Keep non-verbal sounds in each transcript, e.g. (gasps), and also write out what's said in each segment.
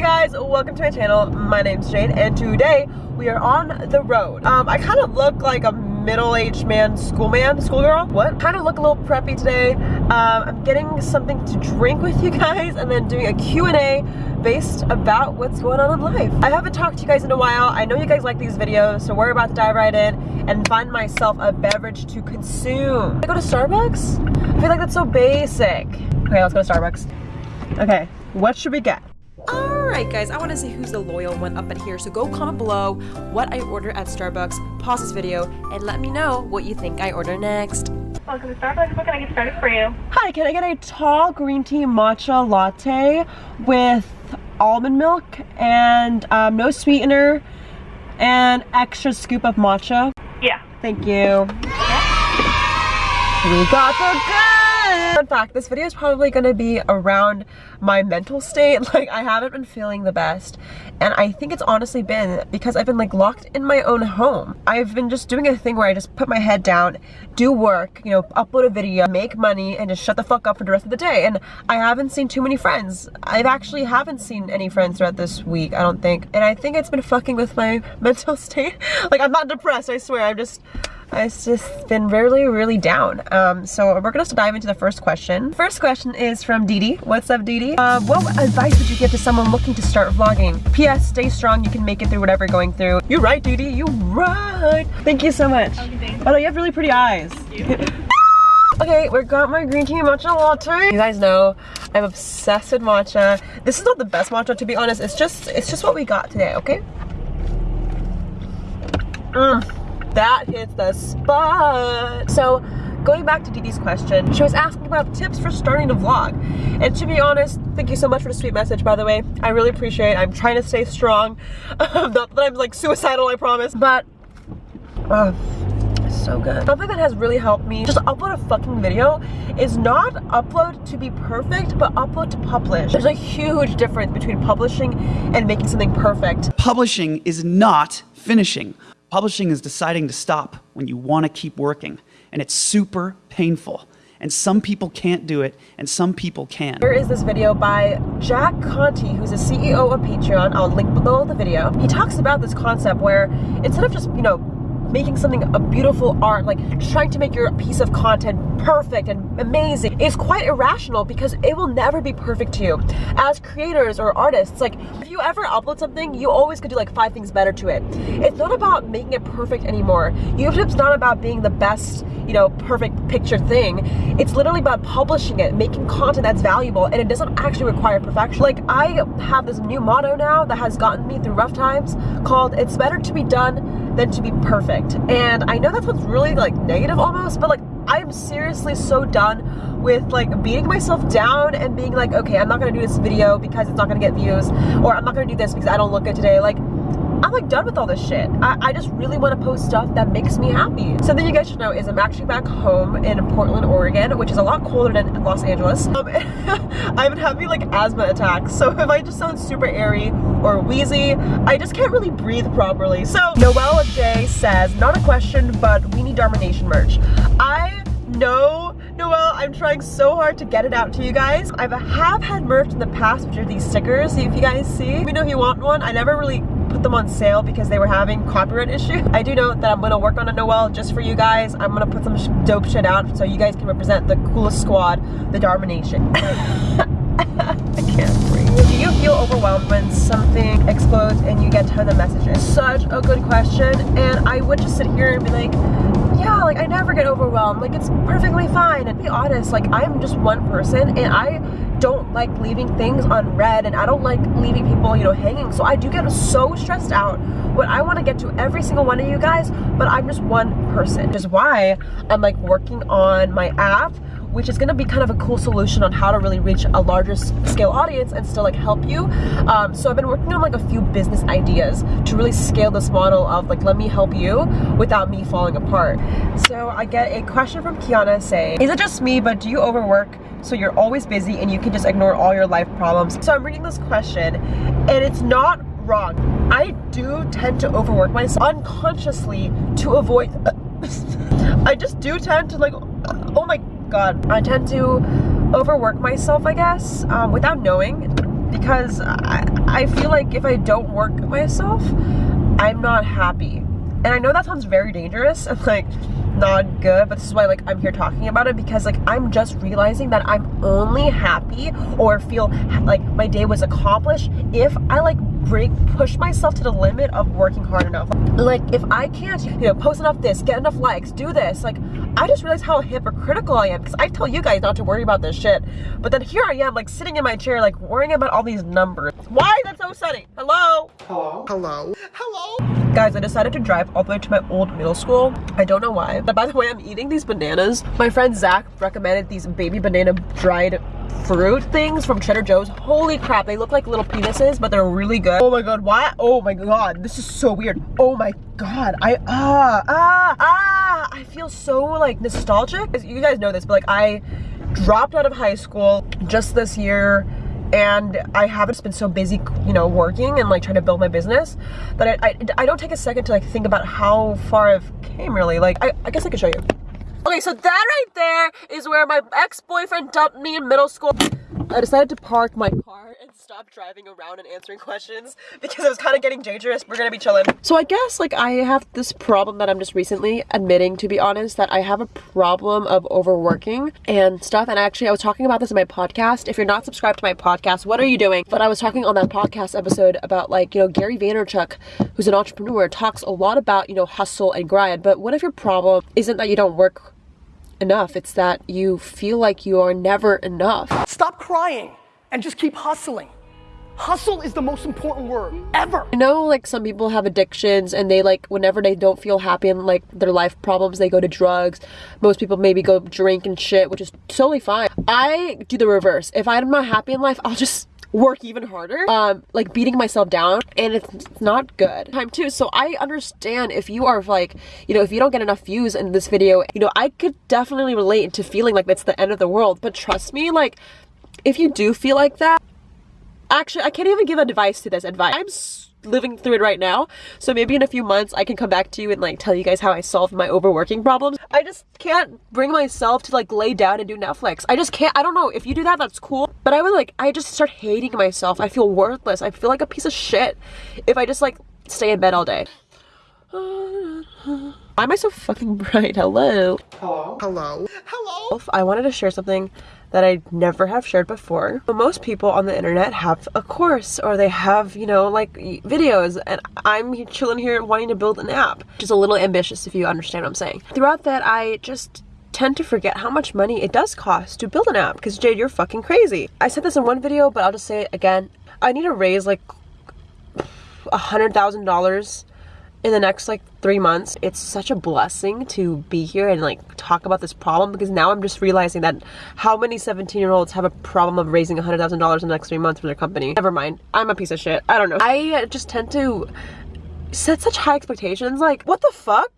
Hey guys, welcome to my channel. My name's Jade and today we are on the road. Um, I kind of look like a middle-aged man, schoolman, schoolgirl. What? Kind of look a little preppy today. Um, I'm getting something to drink with you guys and then doing a Q&A based about what's going on in life. I haven't talked to you guys in a while. I know you guys like these videos, so we're about to dive right in and find myself a beverage to consume. I go to Starbucks? I feel like that's so basic. Okay, let's go to Starbucks. Okay, what should we get? Alright guys, I want to see who's the loyal one up in here, so go comment below what I order at Starbucks, pause this video, and let me know what you think I order next. Welcome to Starbucks. What can I get started for you? Hi, can I get a tall green tea matcha latte with almond milk and um, no sweetener and extra scoop of matcha? Yeah. Thank you. We got the good! Fun fact, this video is probably gonna be around my mental state. (laughs) Like, I haven't been feeling the best. And I think it's honestly been because I've been like locked in my own home. I've been just doing a thing where I just put my head down, do work, you know, upload a video, make money, and just shut the fuck up for the rest of the day. And I haven't seen too many friends. I've actually haven't seen any friends throughout this week, I don't think. And I think it's been fucking with my (laughs) mental state. Like, I'm not depressed, I swear. I'm just it's just been really, really down. Um, so we're gonna dive into the first question. First question is from Didi. What's up, Didi? Uh, what advice would you give to someone looking to start vlogging? P.S. Stay strong. You can make it through whatever you're going through. You're right, Didi. you're right. Thank you so much. Okay, Oh, you have really pretty eyes. (laughs) (laughs) Okay, we got my green tea matcha latte. You guys know I'm obsessed with matcha. This is not the best matcha to be honest. It's just it's just what we got today, okay? Mm, that hits the spot. So going back to Didi's question, she was asking about tips for starting a vlog. And to be honest, thank you so much for the sweet message, by the way. I really appreciate it. I'm trying to stay strong. (laughs) not that I'm like suicidal, I promise. But, uh, so good. Something that has really helped me just upload a fucking video is not upload to be perfect, but upload to publish. There's a huge difference between publishing and making something perfect. Publishing is not finishing. Publishing is deciding to stop when you want to keep working, and it's super painful. And some people can't do it, and some people can. Here is this video by Jack Conte, who's a CEO of Patreon. I'll link below the video. He talks about this concept where instead of just, you know, making something a beautiful art, like trying to make your piece of content perfect and amazing is quite irrational because it will never be perfect to you. As creators or artists, like if you ever upload something, you always could do like five things better to it. It's not about making it perfect anymore. YouTube's not about being the best, you know, perfect picture thing. It's literally about publishing it, making content that's valuable, and it doesn't actually require perfection. Like I have this new motto now that has gotten me through rough times called it's better to be done than to be perfect. And I know that's what's really like negative almost, but like I'm seriously so done with like beating myself down and being like, okay, I'm not gonna do this video because it's not gonna get views, or I'm not gonna do this because I don't look good today. Like, I'm like done with all this shit. I, I just really want to post stuff that makes me happy. Something you guys should know is I'm actually back home in Portland, Oregon, which is a lot colder than Los Angeles. Um, I've been having like asthma attacks, so (laughs) if I just sound super airy or wheezy, I just can't really breathe properly. So Noelle J says, not a question, but we need Darmination merch. I know Noelle, I'm trying so hard to get it out to you guys. I have had merch in the past, which are these stickers, if you guys see. Let me know if you want one. I never really put them on sale because they were having copyright (laughs) issue. I do know that I'm gonna work on a Noelle just for you guys. I'm gonna put some sh dope shit out so you guys can represent the coolest squad, the Darmination. (laughs) I can't breathe. Do you feel overwhelmed when something explodes and you get tons of messages? Such a good question. And I would just sit here and be like, yeah, like I never get overwhelmed. Like it's perfectly fine. And be honest, like I'm just one person and I don't like leaving things unread and I don't like leaving people, you know, hanging. So I do get so stressed out when I want to get to every single one of you guys, but I'm just one person. Which is why I'm like working on my app which is gonna be kind of a cool solution on how to really reach a larger scale audience and still like help you. Um, so I've been working on like a few business ideas to really scale this model of like, let me help you without me falling apart. So I get a question from Kiana saying, is it just me, but do you overwork so you're always busy and you can just ignore all your life problems? So I'm reading this question and it's not wrong. I do tend to overwork myself unconsciously to avoid, (laughs) I just do tend to like, oh my god, I tend to overwork myself, I guess, um, without knowing because I, I feel like if I don't work myself, I'm not happy. And I know that sounds very dangerous and like not good, but this is why like I'm here talking about it because like I'm just realizing that I'm only happy or feel like my day was accomplished if I like break push myself to the limit of working hard enough. Like if I can't, you know, post enough this, get enough likes, do this, like I just realized how hypocritical I am because I tell you guys not to worry about this shit. But then here I am like sitting in my chair like worrying about all these numbers. Why is that so sunny? Hello? Hello? Hello? Hello? Guys, I decided to drive all the way to my old middle school. I don't know why. But by the way, I'm eating these bananas. My friend Zach recommended these baby banana dried fruit things from Trader Joe's. Holy crap, they look like little penises, but they're really good. Oh my god, why? Oh my god, this is so weird. Oh my god, I, ah, ah, ah, I feel so like nostalgic. You guys know this, but like I dropped out of high school just this year and I haven't been so busy, you know, working and like trying to build my business that I, I, I don't take a second to like think about how far I've came really. Like, I, I guess I could show you. Okay, so that right there is where my ex-boyfriend dumped me in middle school. I decided to park my car and stop driving around and answering questions because it was kind of getting dangerous. We're gonna be chilling. So I guess like I have this problem that I'm just recently admitting, to be honest, that I have a problem of overworking and stuff. And actually, I was talking about this in my podcast. If you're not subscribed to my podcast, what are you doing? But I was talking on that podcast episode about like, you know, Gary Vaynerchuk, who's an entrepreneur, talks a lot about, you know, hustle and grind. But what if your problem isn't that you don't work enough. It's that you feel like you are never enough. Stop crying and just keep hustling. Hustle is the most important word ever. I know like some people have addictions and they like whenever they don't feel happy and like their life problems, they go to drugs. Most people maybe go drink and shit, which is totally fine. I do the reverse. If I'm not happy in life, I'll just work even harder um like beating myself down and it's not good time too so i understand if you are like you know if you don't get enough views in this video you know i could definitely relate to feeling like that's the end of the world but trust me like if you do feel like that actually i can't even give advice to this advice i'm living through it right now. So maybe in a few months I can come back to you and like tell you guys how I solved my overworking problems. I just can't bring myself to like lay down and do Netflix. I just can't. I don't know. If you do that, that's cool. But I would like, I just start hating myself. I feel worthless. I feel like a piece of shit if I just like stay in bed all day. Why am I so fucking (laughs) bright? Hello. Hello. Hello. Hello. I wanted to share something that I never have shared before. Most people on the internet have a course or they have, you know, like videos and I'm chilling here wanting to build an app. Just a little ambitious if you understand what I'm saying. Throughout that, I just tend to forget how much money it does cost to build an app because Jade, you're fucking crazy. I said this in one video, but I'll just say it again. I need to raise like a hundred thousand dollars in the next like three months it's such a blessing to be here and like talk about this problem because now i'm just realizing that how many 17 year olds have a problem of raising a hundred thousand dollars in the next three months for their company never mind i'm a piece of shit i don't know i just tend to set such high expectations like what the fuck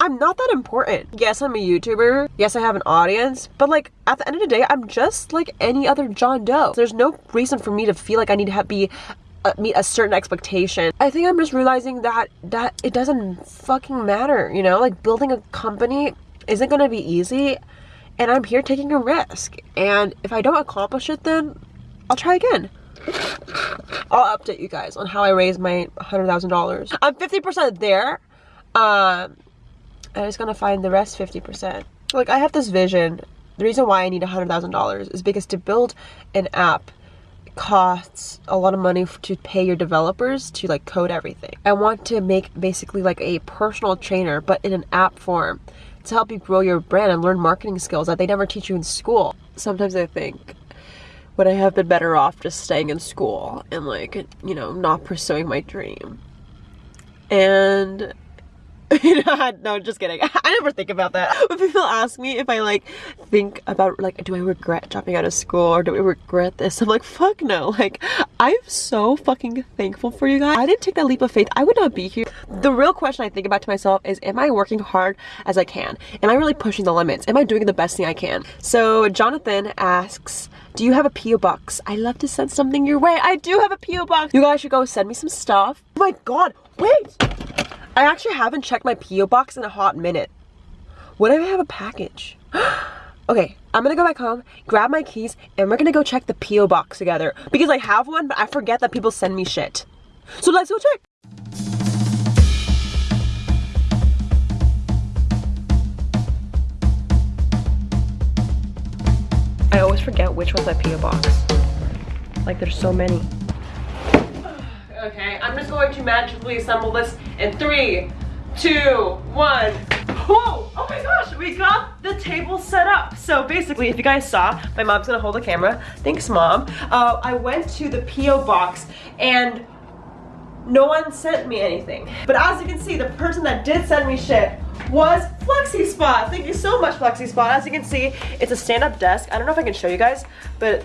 I'm not that important. Yes, I'm a YouTuber. Yes, I have an audience. But like at the end of the day, I'm just like any other John Doe. There's no reason for me to feel like I need to be meet a certain expectation. I think I'm just realizing that that it doesn't fucking matter, you know? Like building a company isn't going to be easy and I'm here taking a risk. And if I don't accomplish it then I'll try again. I'll update you guys on how I raised my $100,000. I'm 50% there. Um I just gonna find the rest 50%. Like I have this vision. The reason why I need $100,000 is because to build an app costs a lot of money to pay your developers to like code everything. I want to make basically like a personal trainer but in an app form to help you grow your brand and learn marketing skills that they never teach you in school. Sometimes I think would I have been better off just staying in school and like, you know, not pursuing my dream. And (laughs) no, just kidding. (laughs) I never think about that. When people ask me if I like think about like, do I regret dropping out of school or do I regret this? I'm like, fuck no. (laughs) Like, I'm so fucking thankful for you guys. I didn't take that leap of faith. I would not be here. The real question I think about to myself is, am I working hard as I can? Am I really pushing the limits? Am I doing the best thing I can? So Jonathan asks, do you have a P.O. box? I love to send something your way. I do have a P.O. box. You guys should go send me some stuff. Oh my god, wait! I actually haven't checked my P.O. box in a hot minute. What if I have a package? (gasps) okay, I'm gonna go back home, grab my keys, and we're gonna go check the P.O. box together. Because I have one, but I forget that people send me shit. So let's go check. I always forget which one's my P.O. box. Like there's so many. Okay, I'm just going to magically assemble this in three, two, one. Whoa! Oh my gosh, we got the table set up. So basically, if you guys saw, my mom's gonna hold the camera. Thanks, mom. Uh, I went to the P.O. box and no one sent me anything. But as you can see, the person that did send me shit was FlexiSpot. Thank you so much, FlexiSpot. As you can see, it's a stand-up desk. I don't know if I can show you guys, but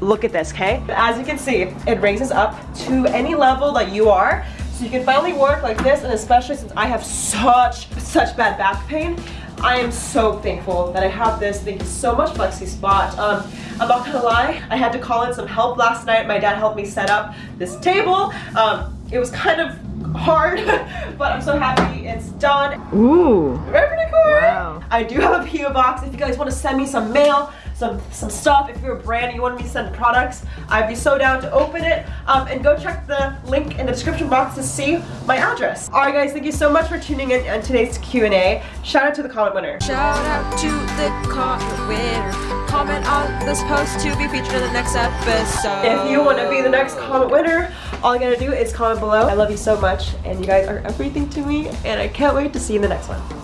look at this, okay? As you can see, it raises up to any level that you are. So you can finally work like this, and especially since I have such, such bad back pain, I am so thankful that I have this. Thank you so much, FlexiSpot. Um, I'm not gonna lie, I had to call in some help last night. My dad helped me set up this table. Um, it was kind of hard, (laughs) but I'm so happy it's done. Ooh. Very pretty cool. Wow. I do have a PO box. If you guys want to send me some mail, some some stuff, if you're a brand and you want me to send products, I'd be so down to open it. Um, and go check the link in the description box to see my address. All right, guys, thank you so much for tuning in on today's Q&A. Shout out to the comment winner. Shout out to the comment winner. Comment on this post to be featured in the next episode. If you want to be the next comment winner, all you gotta do is comment below. I love you so much, and you guys are everything to me, and I can't wait to see you in the next one.